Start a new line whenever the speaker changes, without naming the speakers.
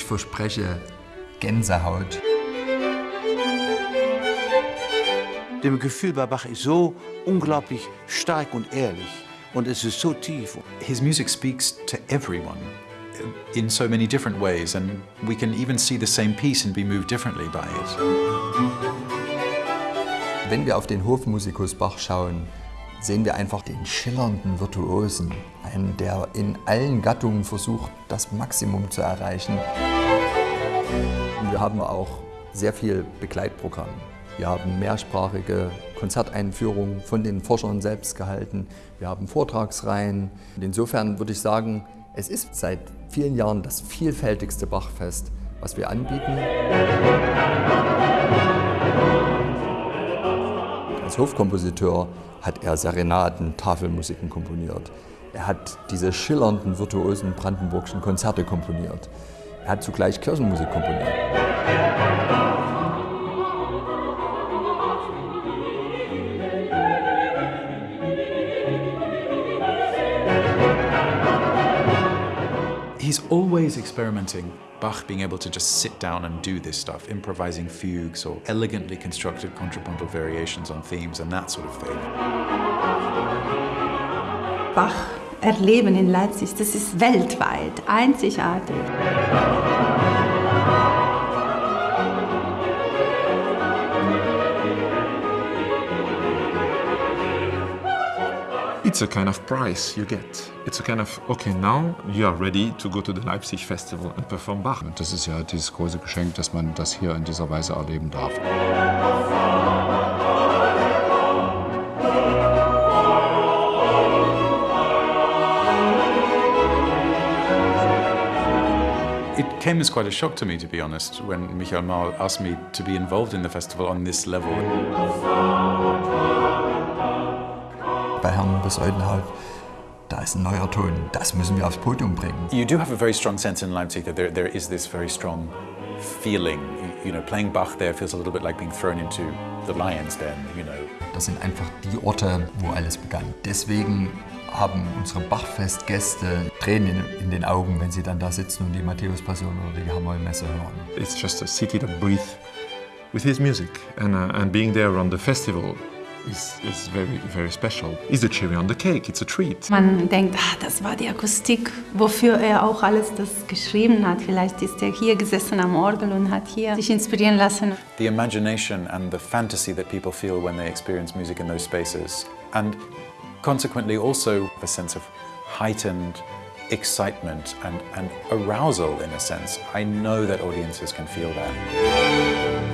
verspreche Gänsehaut.
Dem Gefühl bei Bach ist so unglaublich stark und ehrlich und es ist so tief.
His music speaks to everyone in so many different ways and we can even see the same piece and be moved differently by it.
Wenn wir auf den Hofmusikus Bach schauen, sehen wir einfach den schillernden Virtuosen, einen, der in allen Gattungen versucht, das Maximum zu erreichen. Und wir haben auch sehr viel Begleitprogramm. Wir haben mehrsprachige Konzerteinführungen von den Forschern selbst gehalten. Wir haben Vortragsreihen. Und insofern würde ich sagen, es ist seit vielen Jahren das vielfältigste Bachfest, was wir anbieten. Als Hofkompositeur hat er Serenaden, Tafelmusiken komponiert. Er hat diese schillernden, virtuosen brandenburgischen Konzerte komponiert. Er hat zugleich Kirchenmusik komponiert.
He's always experimenting. Bach being able to just sit down and do this stuff, improvising fugues or elegantly constructed contrapuntal variations on themes and that sort of thing.
Bach erleben in Leipzig, das ist weltweit einzigartig.
It's a kind of prize you get. It's a kind of, okay, now you are ready to go to the Leipzig Festival and perform Bach.
Und das ist ja dieses große Geschenk, dass man das hier in dieser Weise erleben darf.
It came as quite a shock to me, to be honest, when Michael Maul asked me to be involved in the festival on this level.
Bei Herrn Besäudenhaut, da ist ein neuer Ton. Das müssen wir aufs Podium bringen.
You do have a very strong sense in Leipzig that there, there is this very strong feeling. You know, playing Bach there feels a little bit like being thrown into the lion's den, you know.
Das sind einfach die Orte, wo alles begann. Deswegen haben unsere Bachfestgäste Tränen in, den Augen, wenn sie dann da sitzen und die Matthäus-Passion oder die Hamoy-Messe hören.
It's just a city that breathes with his music. And, uh, and being there on the festival is, is very, very special. It's a cherry on the cake, it's a treat.
Man denkt, ah, das war die Akustik, wofür er auch alles das geschrieben hat. Vielleicht ist er hier gesessen am Orgel und hat hier sich inspirieren lassen.
The imagination and the fantasy that people feel when they experience music in those spaces. And consequently also a sense of heightened excitement and, and arousal in a sense. I know that audiences can feel that.